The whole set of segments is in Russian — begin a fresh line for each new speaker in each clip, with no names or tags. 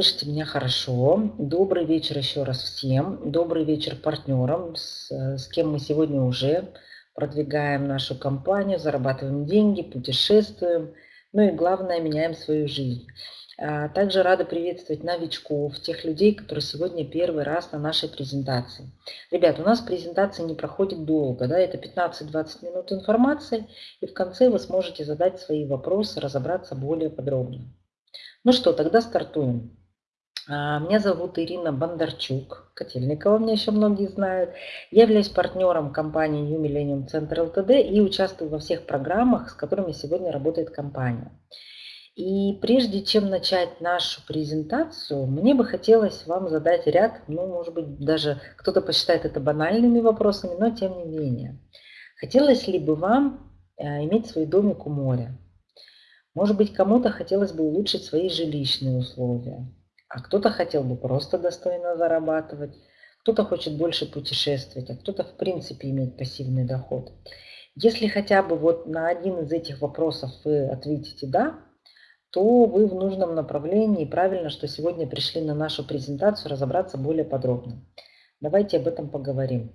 Слышите меня хорошо. Добрый вечер еще раз всем. Добрый вечер партнерам, с, с кем мы сегодня уже продвигаем нашу компанию, зарабатываем деньги, путешествуем, ну и главное, меняем свою жизнь. А, также рада приветствовать новичков, тех людей, которые сегодня первый раз на нашей презентации. Ребят, у нас презентация не проходит долго, да, это 15-20 минут информации, и в конце вы сможете задать свои вопросы, разобраться более подробно. Ну что, тогда стартуем. А, меня зовут Ирина Бондарчук, Котельникова, меня еще многие знают. Я являюсь партнером компании New Millennium Center LTD и участвую во всех программах, с которыми сегодня работает компания. И прежде чем начать нашу презентацию, мне бы хотелось вам задать ряд, ну, может быть, даже кто-то посчитает это банальными вопросами, но тем не менее. Хотелось ли бы вам э, иметь свой домик у моря? Может быть, кому-то хотелось бы улучшить свои жилищные условия а кто-то хотел бы просто достойно зарабатывать, кто-то хочет больше путешествовать, а кто-то в принципе иметь пассивный доход. Если хотя бы вот на один из этих вопросов вы ответите «да», то вы в нужном направлении. Правильно, что сегодня пришли на нашу презентацию разобраться более подробно. Давайте об этом поговорим.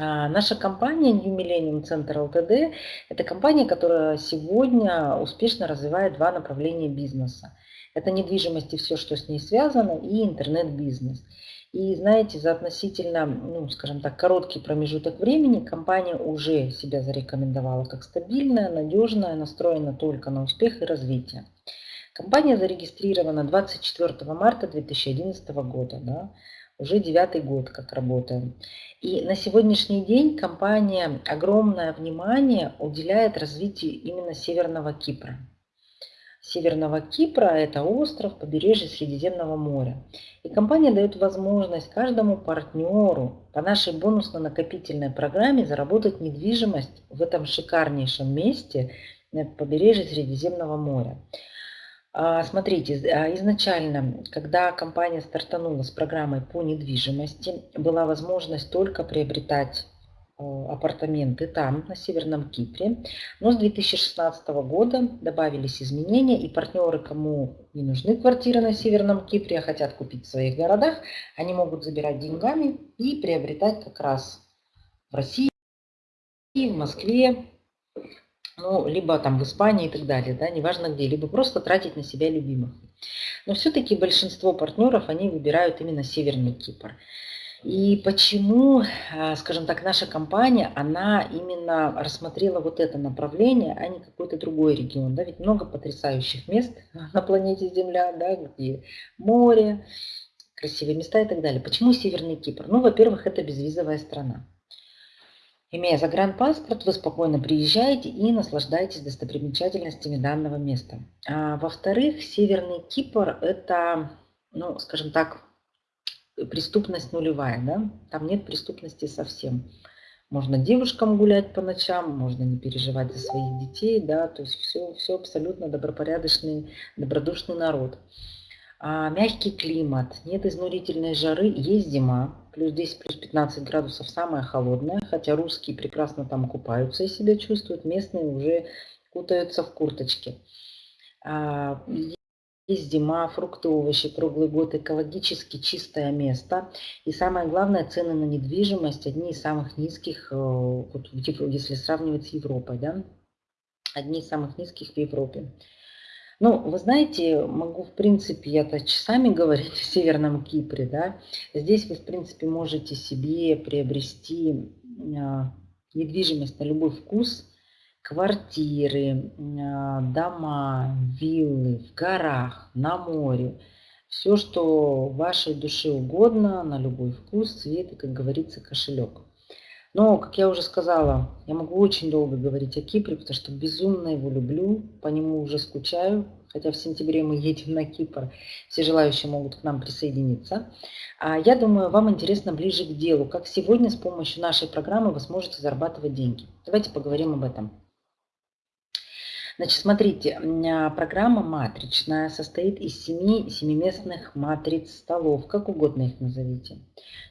А, наша компания New Millennium Center Ltd – это компания, которая сегодня успешно развивает два направления бизнеса. Это недвижимость и все, что с ней связано, и интернет-бизнес. И знаете, за относительно, ну, скажем так, короткий промежуток времени компания уже себя зарекомендовала как стабильная, надежная, настроена только на успех и развитие. Компания зарегистрирована 24 марта 2011 года, да, уже девятый год как работаем. И на сегодняшний день компания огромное внимание уделяет развитию именно Северного Кипра. Северного Кипра, это остров, побережье Средиземного моря. И компания дает возможность каждому партнеру по нашей бонусно-накопительной программе заработать недвижимость в этом шикарнейшем месте на побережье Средиземного моря. А, смотрите, а, изначально, когда компания стартанула с программой по недвижимости, была возможность только приобретать апартаменты там, на Северном Кипре. Но с 2016 года добавились изменения, и партнеры, кому не нужны квартиры на Северном Кипре, а хотят купить в своих городах, они могут забирать деньгами и приобретать как раз в России, в Москве, ну, либо там в Испании и так далее, да, неважно где, либо просто тратить на себя любимых. Но все-таки большинство партнеров, они выбирают именно Северный Кипр. И почему, а, скажем так, наша компания, она именно рассмотрела вот это направление, а не какой-то другой регион. Да? Ведь много потрясающих мест на планете Земля, да, где море, красивые места и так далее. Почему Северный Кипр? Ну, во-первых, это безвизовая страна. Имея загранпаспорт, вы спокойно приезжаете и наслаждаетесь достопримечательностями данного места. А, во-вторых, Северный Кипр – это, ну, скажем так, преступность нулевая, да? Там нет преступности совсем. Можно девушкам гулять по ночам, можно не переживать за своих детей, да, то есть все, все абсолютно добропорядочный, добродушный народ. А мягкий климат, нет изнурительной жары, есть зима, плюс 10, плюс 15 градусов самая холодная, хотя русские прекрасно там купаются и себя чувствуют, местные уже кутаются в курточке. А, есть зима, фрукты, овощи, круглый год, экологически чистое место. И самое главное, цены на недвижимость одни из самых низких, э, вот, если сравнивать с Европой, да? одни из самых низких в Европе. Ну, вы знаете, могу, в принципе, я-то часами говорить о Северном Кипре, да. Здесь вы, в принципе, можете себе приобрести а, недвижимость на любой вкус, квартиры, а, дома, виллы в горах, на море. Все, что вашей душе угодно, на любой вкус, цвет и, как говорится, кошелек. Но, как я уже сказала, я могу очень долго говорить о Кипре, потому что безумно его люблю, по нему уже скучаю. Хотя в сентябре мы едем на Кипр, все желающие могут к нам присоединиться. А я думаю, вам интересно ближе к делу, как сегодня с помощью нашей программы вы сможете зарабатывать деньги. Давайте поговорим об этом. Значит, смотрите, а, программа матричная состоит из семи семиместных матриц столов, как угодно их назовите.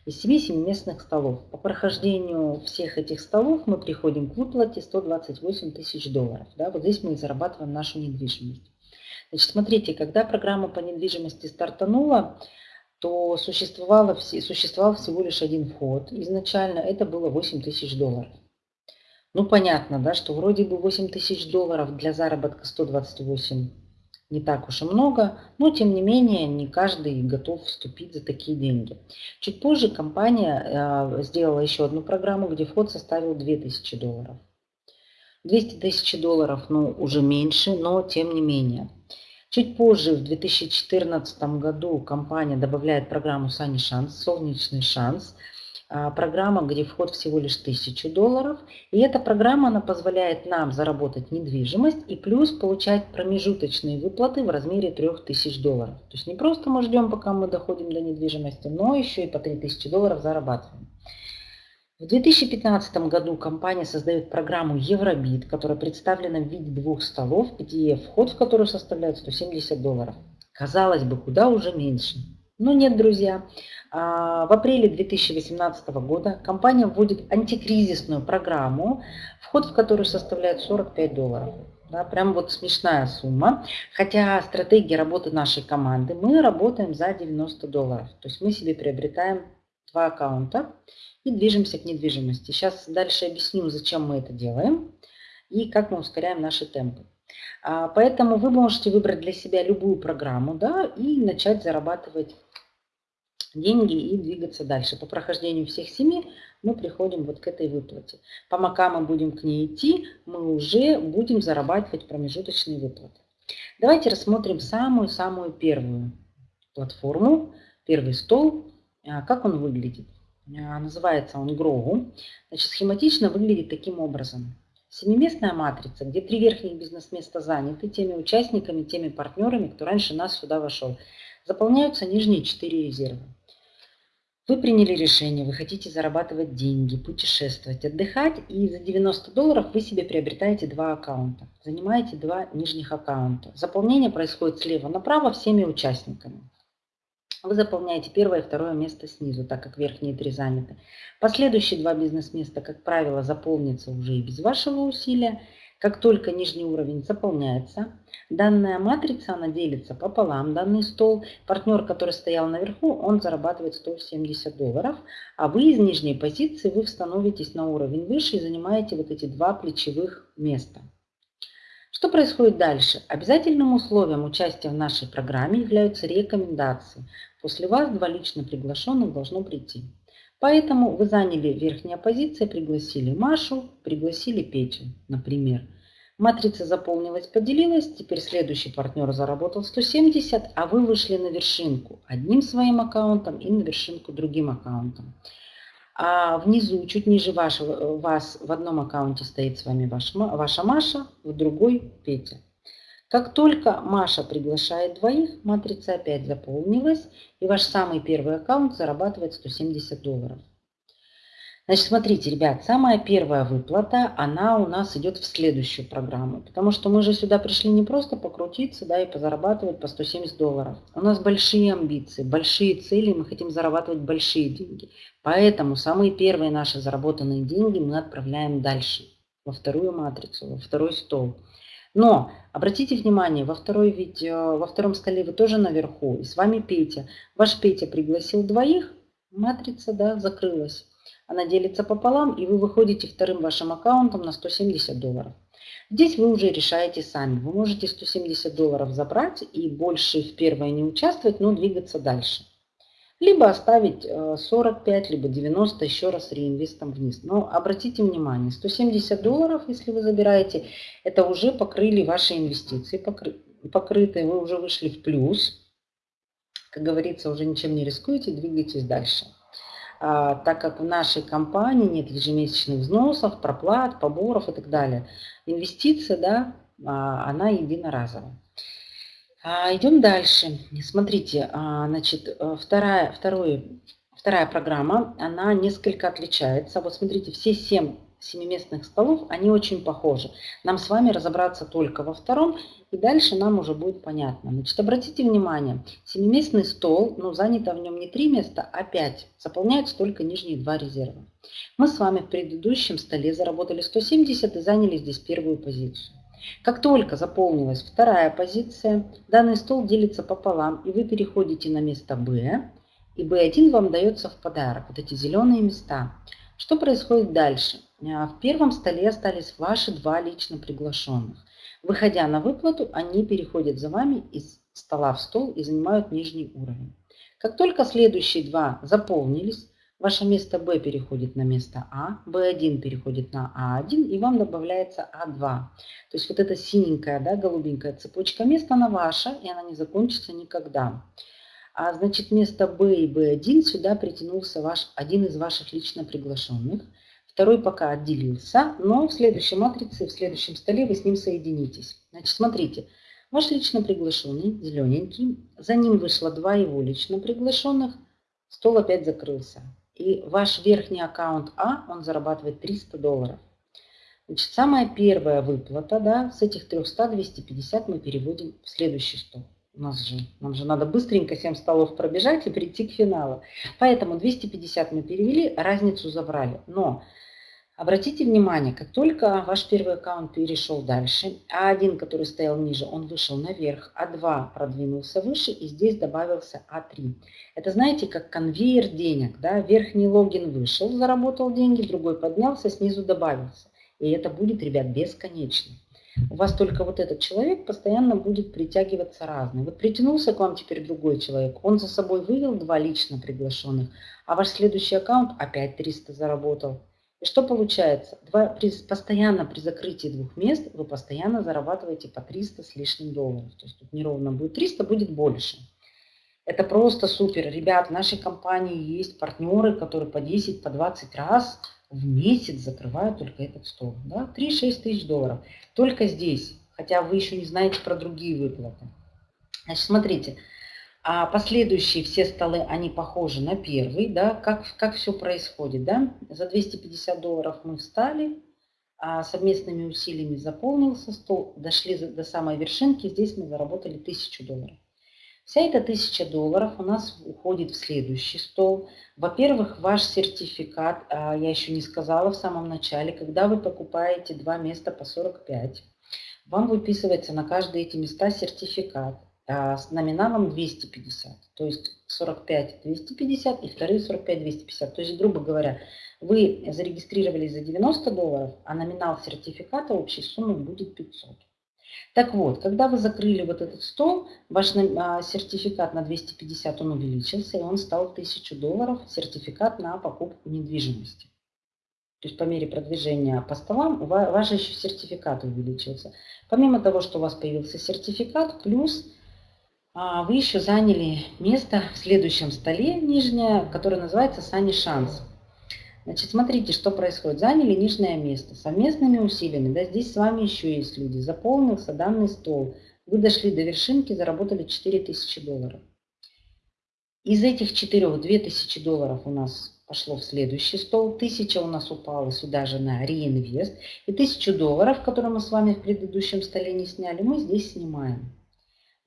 Из семи семиместных столов. По прохождению всех этих столов мы приходим к выплате 128 тысяч долларов. Да, вот здесь мы зарабатываем нашу недвижимость. Значит, смотрите, когда программа по недвижимости стартанула, то существовало, существовал всего лишь один вход. Изначально это было 8 тысяч долларов. Ну, понятно, да, что вроде бы 8 тысяч долларов для заработка 128 не так уж и много, но тем не менее не каждый готов вступить за такие деньги. Чуть позже компания э, сделала еще одну программу, где вход составил 2000 долларов. 200 тысяч долларов, ну, уже меньше, но тем не менее. Чуть позже, в 2014 году, компания добавляет программу «Сани Шанс», «Солнечный шанс», программа, где вход всего лишь 1000 долларов. И эта программа она позволяет нам заработать недвижимость и плюс получать промежуточные выплаты в размере 3000 долларов. То есть не просто мы ждем, пока мы доходим до недвижимости, но еще и по 3000 долларов зарабатываем. В 2015 году компания создает программу Евробит, которая представлена в виде двух столов, где вход в которую составляет 170 долларов. Казалось бы, куда уже меньше. Но нет, друзья. А, в апреле 2018 года компания вводит антикризисную программу, вход в которую составляет 45 долларов. Да, прям вот смешная сумма. Хотя стратегия работы нашей команды, мы работаем за 90 долларов. То есть мы себе приобретаем два аккаунта и движемся к недвижимости. Сейчас дальше объясню, зачем мы это делаем и как мы ускоряем наши темпы. А, поэтому вы можете выбрать для себя любую программу да, и начать зарабатывать деньги и двигаться дальше. По прохождению всех семи мы приходим вот к этой выплате. Пока мы будем к ней идти, мы уже будем зарабатывать промежуточные выплаты. Давайте рассмотрим самую-самую первую платформу, первый стол, а, как он выглядит. А, называется он Grow. Значит, схематично выглядит таким образом. Семиместная матрица, где три верхних бизнес-места заняты теми участниками, теми партнерами, кто раньше нас сюда вошел. Заполняются нижние четыре резерва. Вы приняли решение, вы хотите зарабатывать деньги, путешествовать, отдыхать, и за 90 долларов вы себе приобретаете два аккаунта. Занимаете два нижних аккаунта. Заполнение происходит слева направо всеми участниками. Вы заполняете первое и второе место снизу, так как верхние три заняты. Последующие два бизнес-места, как правило, заполнятся уже и без вашего усилия. Как только нижний уровень заполняется, данная матрица, она делится пополам, данный стол. Партнер, который стоял наверху, он зарабатывает 170 долларов, а вы из нижней позиции, вы становитесь на уровень выше и занимаете вот эти два плечевых места. Что происходит дальше? Обязательным условием участия в нашей программе являются рекомендации. После вас два лично приглашенных должно прийти. Поэтому вы заняли верхние позиции, пригласили Машу, пригласили Петю, например. Матрица заполнилась, поделилась, теперь следующий партнер заработал 170, а вы вышли на вершинку одним своим аккаунтом и на вершинку другим аккаунтом. А внизу, чуть ниже вашего, вас в одном аккаунте стоит с вами ваш, ваша Маша, в другой Петя. Как только Маша приглашает двоих, матрица опять заполнилась, и ваш самый первый аккаунт зарабатывает 170 долларов. Значит, смотрите, ребят, самая первая выплата, она у нас идет в следующую программу, потому что мы же сюда пришли не просто покрутиться, да, и позарабатывать по 170 долларов. У нас большие амбиции, большие цели, мы хотим зарабатывать большие деньги. Поэтому самые первые наши заработанные деньги мы отправляем дальше, во вторую матрицу, во второй стол. Но обратите внимание, во, второй видео, во втором столе вы тоже наверху, и с вами Петя. Ваш Петя пригласил двоих, матрица да, закрылась. Она делится пополам, и вы выходите вторым вашим аккаунтом на 170 долларов. Здесь вы уже решаете сами. Вы можете 170 долларов забрать и больше в первое не участвовать, но двигаться дальше либо оставить 45, э, либо 90 еще раз реинвестом вниз. Но обратите внимание, 170 долларов, если вы забираете, это уже покрыли ваши инвестиции, покры, покрытые, вы уже вышли в плюс. Как говорится, уже ничем не рискуете, двигайтесь дальше. А, так как в нашей компании нет ежемесячных взносов, проплат, поборов и так далее. Инвестиция, да, а, она единоразовая. А, идем дальше. Смотрите, а, значит, э, вторая, второй, вторая программа, она несколько отличается. Вот смотрите, все семь семиместных столов, они очень похожи. Нам с вами разобраться только во втором, и дальше нам уже будет понятно. Значит, обратите внимание, семиместный стол, ну, занято в нем не три места, а пять. Заполняются только нижние два резерва. Мы с вами в предыдущем столе заработали 170 и заняли здесь первую позицию. Как только заполнилась вторая позиция, данный стол делится пополам, и вы переходите на место Б, и B1 вам дается в подарок, вот эти зеленые места. Что происходит дальше? А, в первом столе остались ваши два лично приглашенных. Выходя на выплату, они переходят за вами из стола в стол и занимают нижний уровень. Как только следующие два заполнились, ваше место B переходит на место А, B1 переходит на А1 и вам добавляется А2. То есть вот эта синенькая, да, голубенькая цепочка мест, она ваша и она не закончится никогда. А значит, вместо B и B1 сюда притянулся ваш, один из ваших лично приглашенных. Второй пока отделился, но в следующей матрице, в следующем столе вы с ним соединитесь. Значит, смотрите, ваш лично приглашенный, зелененький, за ним вышло два его лично приглашенных, стол опять закрылся. И ваш верхний аккаунт А, он зарабатывает 300 долларов. Значит, самая первая выплата, да, с этих 300, 250 мы переводим в следующий стол. У нас же, нам же надо быстренько 7 столов пробежать и прийти к финалу. Поэтому 250 мы перевели, разницу забрали. Но обратите внимание, как только ваш первый аккаунт перешел дальше, А1, который стоял ниже, он вышел наверх, А2 продвинулся выше и здесь добавился А3. Это знаете, как конвейер денег. Да? Верхний логин вышел, заработал деньги, другой поднялся, снизу добавился. И это будет, ребят, бесконечно у вас только вот этот человек постоянно будет притягиваться разный. Вот притянулся к вам теперь другой человек, он за собой вывел два лично приглашенных, а ваш следующий аккаунт опять 300 заработал. И что получается? Два, при, постоянно при закрытии двух мест вы постоянно зарабатываете по 300 с лишним долларов. То есть тут неровно будет 300, будет больше. Это просто супер. Ребят, в нашей компании есть партнеры, которые по 10, по 20 раз в месяц закрывают только этот стол. Да? 3-6 тысяч долларов. Только здесь. Хотя вы еще не знаете про другие выплаты. Значит, смотрите. А последующие все столы, они похожи на первый. Да? Как, как все происходит. Да? За 250 долларов мы встали. А совместными усилиями заполнился стол. Дошли до самой вершинки. Здесь мы заработали 1000 долларов. Вся эта тысяча долларов у нас уходит в следующий стол. Во-первых, ваш сертификат, а, я еще не сказала в самом начале, когда вы покупаете два места по 45, вам выписывается на каждые эти места сертификат с номиналом 250. То есть 45 250 и вторые 45 250. То есть, грубо говоря, вы зарегистрировались за 90 долларов, а номинал сертификата общей суммы будет 500. Так вот, когда вы закрыли вот этот стол, ваш а, сертификат на 250 он увеличился, и он стал 1000 долларов, сертификат на покупку недвижимости. То есть по мере продвижения по столам ваш еще сертификат увеличился. Помимо того, что у вас появился сертификат, плюс а, вы еще заняли место в следующем столе нижнее, которое называется «Сани Шанс». Значит, смотрите, что происходит. Заняли нижнее место совместными усилиями. Да, здесь с вами еще есть люди. Заполнился данный стол. Вы дошли до вершинки, заработали 4000 долларов. Из этих четырех 2000 долларов у нас пошло в следующий стол. 1000 у нас упало сюда же на реинвест. И 1000 долларов, которые мы с вами в предыдущем столе не сняли, мы здесь снимаем.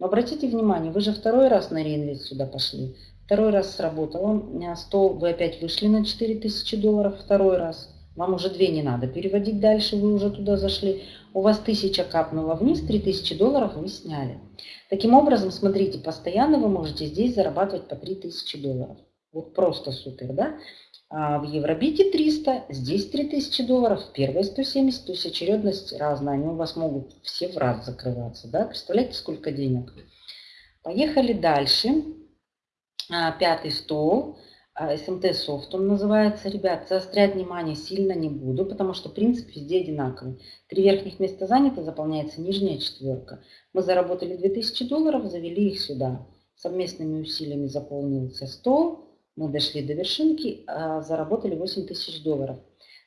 Но обратите внимание, вы же второй раз на реинвест сюда пошли. Второй раз сработало. Стол, вы опять вышли на 4000 долларов. Второй раз. Вам уже две не надо переводить дальше, вы уже туда зашли. У вас 1000 капнуло вниз, 3000 долларов вы сняли. Таким образом, смотрите, постоянно вы можете здесь зарабатывать по 3000 долларов. Вот просто супер, да? А в Евробите 300, здесь 3000 долларов, первые 170, то есть очередность разная. Они у вас могут все в раз закрываться, да? Представляете, сколько денег? Поехали дальше. А, пятый стол, а, софт он называется. Ребят, заострять внимание сильно не буду, потому что принцип везде одинаковый. Три верхних места заняты, заполняется нижняя четверка. Мы заработали 2000 долларов, завели их сюда. Совместными усилиями заполнился стол, мы дошли до вершинки, а, заработали 8000 долларов.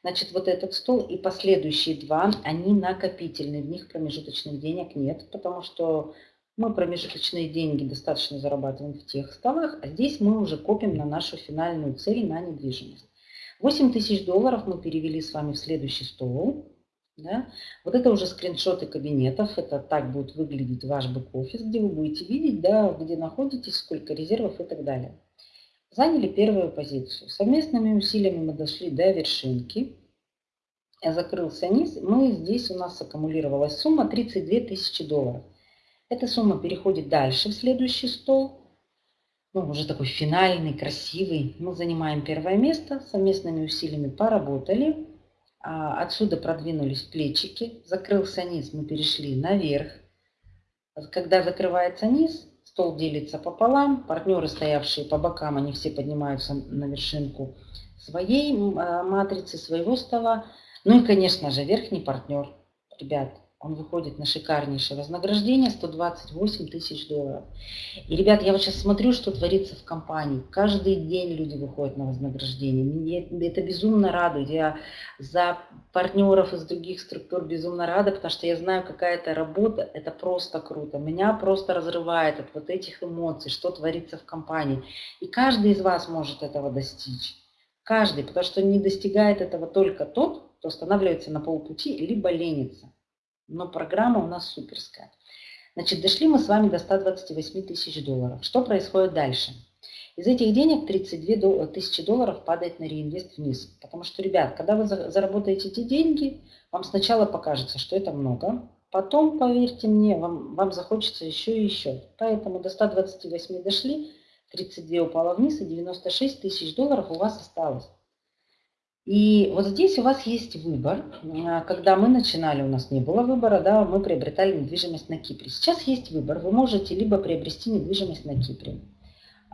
Значит, вот этот стол и последующие два, они накопительные, в них промежуточных денег нет, потому что мы промежуточные деньги достаточно зарабатываем в тех столах, а здесь мы уже копим на нашу финальную цель на недвижимость. 8 тысяч долларов мы перевели с вами в следующий стол. Да? Вот это уже скриншоты кабинетов, это так будет выглядеть ваш бэк-офис, где вы будете видеть, да, где находитесь, сколько резервов и так далее. Заняли первую позицию. Совместными усилиями мы дошли до вершинки. закрылся низ, мы здесь у нас аккумулировалась сумма 32 тысячи долларов. Эта сумма переходит дальше в следующий стол. Ну, уже такой финальный, красивый. Мы занимаем первое место, совместными усилиями поработали. А, отсюда продвинулись плечики, закрылся низ, мы перешли наверх. Когда закрывается низ, стол делится пополам, партнеры, стоявшие по бокам, они все поднимаются на вершинку своей а, матрицы, своего стола. Ну и, конечно же, верхний партнер, ребят, он выходит на шикарнейшее вознаграждение 128 тысяч долларов. И, ребят, я вот сейчас смотрю, что творится в компании. Каждый день люди выходят на вознаграждение. Мне это безумно радует. Я за партнеров из других структур безумно рада, потому что я знаю, какая это работа. Это просто круто. Меня просто разрывает от вот этих эмоций, что творится в компании. И каждый из вас может этого достичь. Каждый, потому что не достигает этого только тот, кто останавливается на полпути, либо ленится но программа у нас суперская. Значит, дошли мы с вами до 128 тысяч долларов. Что происходит дальше? Из этих денег 32 тысячи долларов падает на реинвест вниз. Потому что, ребят, когда вы заработаете эти деньги, вам сначала покажется, что это много. Потом, поверьте мне, вам, вам захочется еще и еще. Поэтому до 128 дошли, 32 упало вниз, и 96 тысяч долларов у вас осталось. И вот здесь у вас есть выбор. Когда мы начинали, у нас не было выбора, да, мы приобретали недвижимость на Кипре. Сейчас есть выбор. Вы можете либо приобрести недвижимость на Кипре.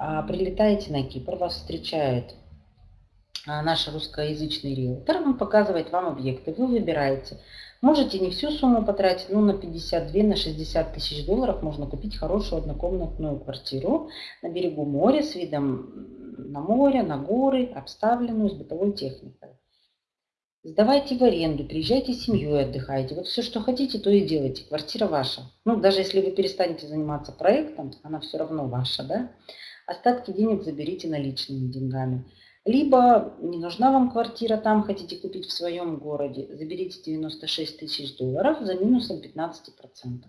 А, прилетаете на Кипр, вас встречает а, наш русскоязычный риэлтор, он показывает вам объекты, вы выбираете. Можете не всю сумму потратить, ну на 52, на 60 тысяч долларов можно купить хорошую однокомнатную квартиру на берегу моря с видом на море, на горы, обставленную с бытовой техникой. Сдавайте в аренду, приезжайте с семьей, отдыхайте. Вот все, что хотите, то и делайте. Квартира ваша. Ну, даже если вы перестанете заниматься проектом, она все равно ваша, да? Остатки денег заберите наличными деньгами. Либо не нужна вам квартира там, хотите купить в своем городе, заберите 96 тысяч долларов за минусом 15%.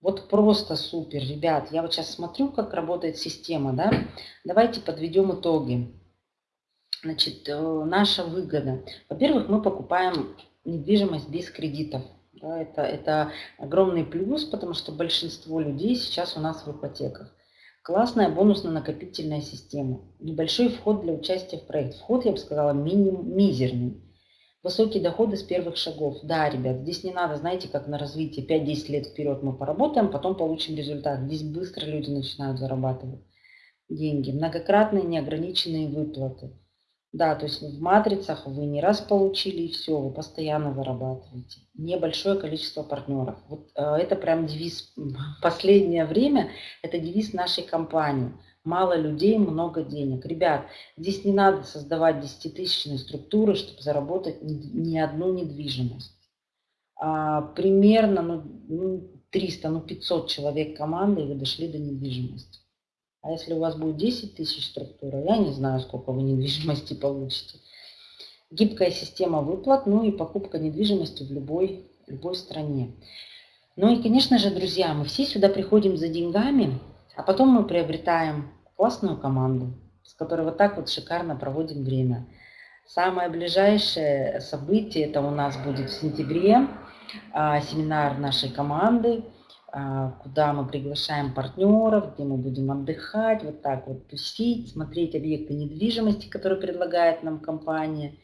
Вот просто супер, ребят. Я вот сейчас смотрю, как работает система, да. Давайте подведем итоги. Значит, э, наша выгода. Во-первых, мы покупаем недвижимость без кредитов. Да, это, это огромный плюс, потому что большинство людей сейчас у нас в ипотеках. Классная бонусно-накопительная система. Небольшой вход для участия в проект. Вход, я бы сказала, миним, мизерный. Высокие доходы с первых шагов. Да, ребят, здесь не надо, знаете, как на развитие 5-10 лет вперед мы поработаем, потом получим результат. Здесь быстро люди начинают зарабатывать деньги. Многократные неограниченные выплаты. Да, то есть в матрицах вы не раз получили и все, вы постоянно зарабатываете. Небольшое количество партнеров. Вот э, это прям девиз последнее время, это девиз нашей компании – мало людей, много денег. Ребят, здесь не надо создавать десятитысячные структуры, чтобы заработать ни одну недвижимость. А, примерно ну, 300, ну 500 человек команды, и вы дошли до недвижимости. А если у вас будет 10 тысяч структур, я не знаю, сколько вы недвижимости получите. Гибкая система выплат, ну и покупка недвижимости в любой, любой стране. Ну и, конечно же, друзья, мы все сюда приходим за деньгами, а потом мы приобретаем классную команду, с которой вот так вот шикарно проводим время. Самое ближайшее событие, это у нас будет в сентябре, а, семинар нашей команды, а, куда мы приглашаем партнеров, где мы будем отдыхать, вот так вот тусить, смотреть объекты недвижимости, которые предлагает нам компания.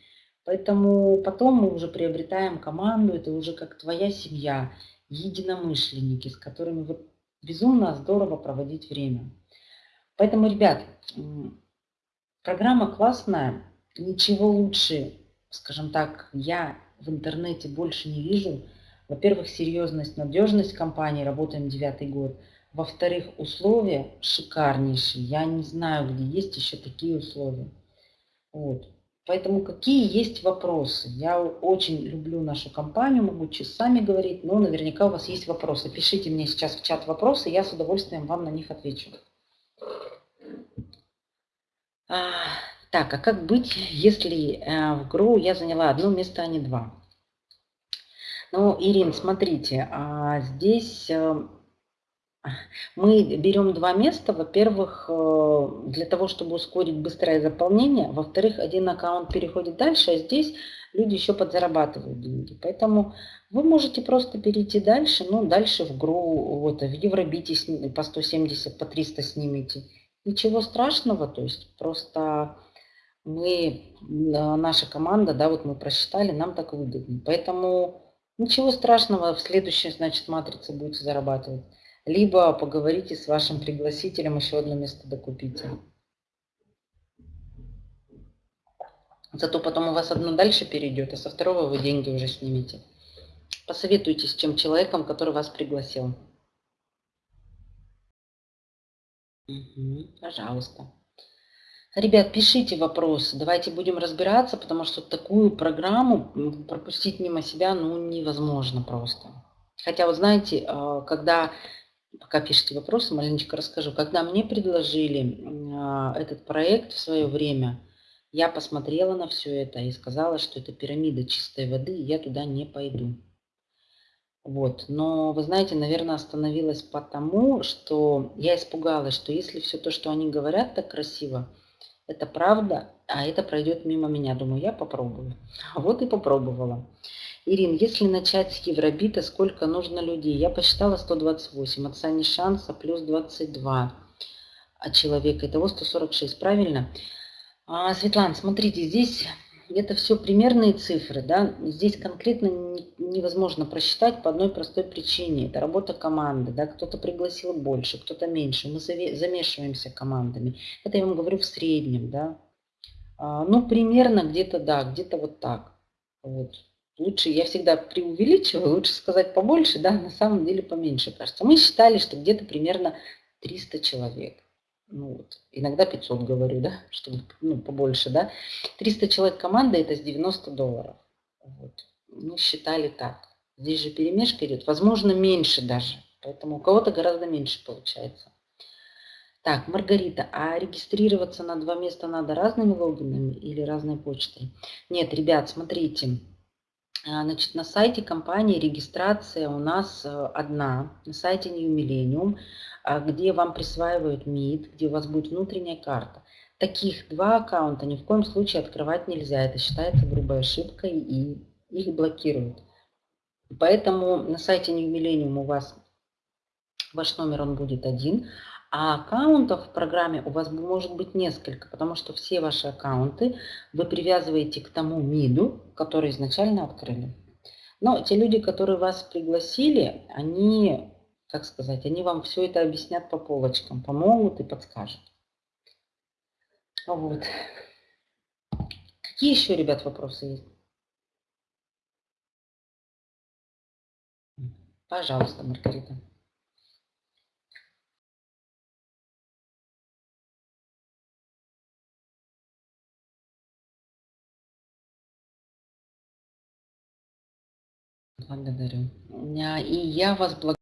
Поэтому потом мы уже приобретаем команду, это уже как твоя семья, единомышленники, с которыми вот безумно здорово проводить время. Поэтому, ребят, программа классная, ничего лучше, скажем так, я в интернете больше не вижу. Во-первых, серьезность, надежность компании, работаем девятый год. Во-вторых, условия шикарнейшие. Я не знаю, где есть еще такие условия. Вот. Поэтому какие есть вопросы? Я очень люблю нашу компанию, могу часами говорить, но наверняка у вас есть вопросы. Пишите мне сейчас в чат вопросы, я с удовольствием вам на них отвечу. А, так, а как быть, если э, в ГРУ я заняла одно место, а не два? Ну, Ирин, смотрите, а здесь э, Мы берем два места. Во-первых, э, для того, чтобы ускорить быстрое заполнение. Во-вторых, один аккаунт переходит дальше, а здесь люди еще подзарабатывают деньги. Поэтому вы можете просто перейти дальше, ну, дальше в ГРУ, вот, в Евробите по 170, по 300 снимите. Ничего страшного, то есть просто мы, наша команда, да, вот мы просчитали, нам так выгодно. Поэтому ничего страшного, в следующей, значит, матрице будете зарабатывать. Либо поговорите с вашим пригласителем, еще одно место докупите. Зато потом у вас одно дальше перейдет, а со второго вы деньги уже снимете. Посоветуйтесь с тем человеком, который вас пригласил. Угу, пожалуйста. Ребят, пишите вопросы, давайте будем разбираться, потому что такую программу пропустить мимо себя ну, невозможно просто. Хотя, вот знаете, а, когда, пока пишите вопросы, маленечко расскажу, когда мне предложили а, этот проект в свое время, я посмотрела на все это и сказала, что это пирамида чистой воды, и я туда не пойду. Вот. Но, вы знаете, наверное, остановилась потому, что я испугалась, что если все то, что они говорят так красиво, это правда, а это пройдет мимо меня. Думаю, я попробую. Вот и попробовала. Ирин, если начать с Евробита, сколько нужно людей? Я посчитала 128. От Сани Шанса плюс 22 от человека. Итого 146, правильно? А, Светлана, смотрите, здесь это все примерные цифры. Да? Здесь конкретно невозможно просчитать по одной простой причине. Это работа команды. Да? Кто-то пригласил больше, кто-то меньше. Мы замешиваемся командами. Это я вам говорю в среднем. Да? А, ну, примерно где-то, да, где-то вот так. Вот. Лучше, я всегда преувеличиваю, лучше сказать побольше, да, на самом деле поменьше, кажется. Мы считали, что где-то примерно 300 человек ну вот, иногда 500 говорю, да, чтобы ну, побольше, да. 300 человек команда это с 90 долларов. Вот. Мы считали так. Здесь же перемешка идет, возможно, меньше даже. Поэтому у кого-то гораздо меньше получается. Так, Маргарита, а регистрироваться на два места надо разными логинами или разной почтой? Нет, ребят, смотрите. А, значит, на сайте компании регистрация у нас э, одна, на сайте New Millennium. А где вам присваивают МИД, где у вас будет внутренняя карта. Таких два аккаунта ни в коем случае открывать нельзя. Это считается грубой ошибкой и их блокируют. Поэтому на сайте New Millennium у вас ваш номер он будет один, а аккаунтов в программе у вас может быть несколько, потому что все ваши аккаунты вы привязываете к тому МИДу, который изначально открыли. Но те люди, которые вас пригласили, они как сказать, они вам все это объяснят по полочкам, помогут и подскажут. Вот. Какие еще, ребят, вопросы есть? Пожалуйста, Маргарита. Благодарю. И я вас благодарю.